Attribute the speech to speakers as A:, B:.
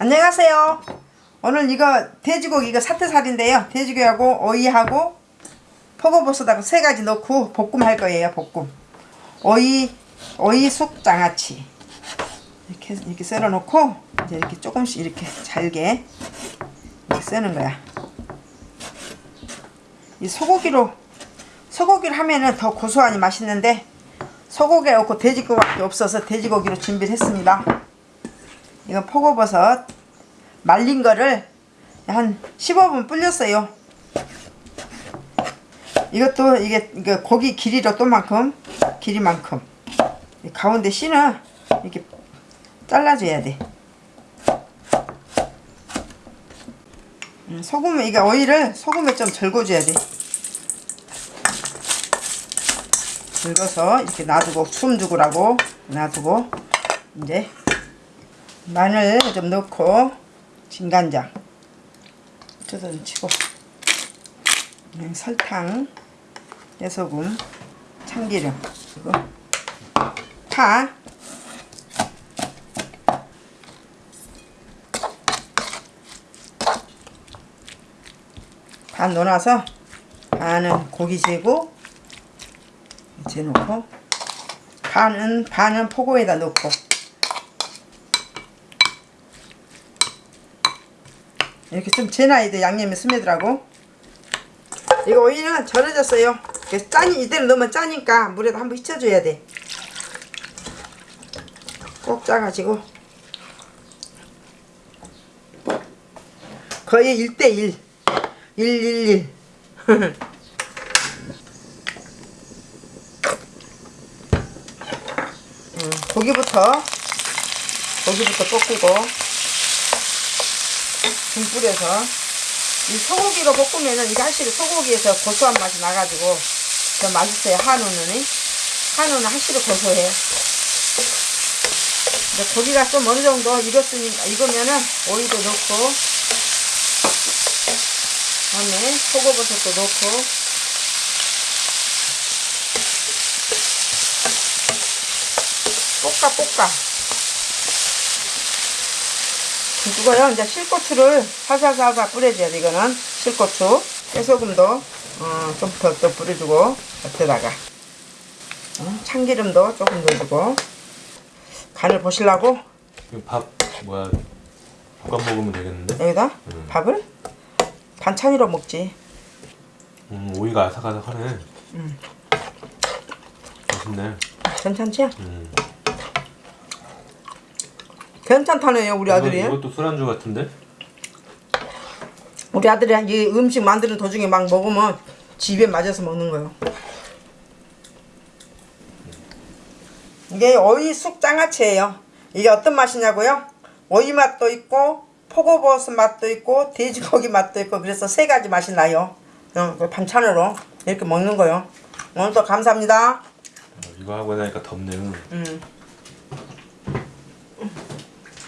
A: 안녕하세요. 오늘 이거 돼지고기 이거 사태살인데요. 돼지고기하고 오이하고 포고버섯하고 세 가지 넣고 볶음 할 거예요. 볶음. 오이 오이 쑥 장아찌 이렇게 이렇게 썰어 놓고 이제 이렇게 조금씩 이렇게 잘게 이렇게 쓰는 거야. 이 소고기로 소고기를 하면은 더 고소하니 맛있는데 소고기 없고 돼지고기밖에 없어서 돼지고기로 준비를 했습니다. 이거 포고버섯 말린 거를 한 15분 불렸어요. 이것도 이게 이거 고기 길이로 또만큼 길이만큼 이 가운데 씨는 이렇게 잘라줘야 돼. 음, 소금에 이게 오이를 소금에 좀 절궈줘야 돼. 긁어서 이렇게 놔두고 숨 죽으라고 놔두고 이제 마늘 좀 넣고 진간장 뜯어 치고 음, 설탕 깨소금 참기름 그리고 파. 반 넣어놔서 반은 고기 재고 넣고 반은 반은 포고에다 넣고 이렇게 좀 재놔야 돼 양념이 스며들라고. 이거 오이는 절여졌어요. 그래서 짜니 이대로 넣으면 짜니까 물에다 한번 휘쳐줘야 돼꼭 짜가지고. 거의 1대1 111 음, 고기부터. 고기부터 볶고 김 뿌려서 이 소고기로 볶으면은 이게 확실히 소고기에서 고소한 맛이 나가지고 더 맛있어요 한우는 한우는 확실히 고소해. 근데 고기가 좀 어느 정도 익었으니까 익으면은 오이도 넣고 다음에 소고버섯도 넣고. 볶아 볶아 이거요 이제 실고추를 살살살살 뿌려줘야 돼 이거는 실고추 깨소금도 어, 좀더 더 뿌려주고 곁에다가 어, 참기름도 조금 넣어주고 간을
B: 이거 밥 뭐야 볶아 먹으면 되겠는데?
A: 여기다
B: 음.
A: 밥을 반찬으로 먹지
B: 음 오이가 아삭아삭하네.
A: 음.
B: 맛있네.
A: 괜찮지?
B: 음.
A: 괜찮다네요 우리 아들이
B: 이것도 술안주 같은데?
A: 우리 아들이 이 음식 만드는 도중에 막 먹으면 집에 맞아서 먹는 거예요. 이게 오이 쑥 장아찌예요. 이게 어떤 맛이냐고요? 오이 맛도 있고 포고버섯 맛도 있고 돼지고기 맛도 있고 그래서 세 가지 맛이 나요. 어, 그 반찬으로 이렇게 먹는 거요. 오늘도 감사합니다.
B: 어, 이거 하고 나니까 덥네요.
A: 음.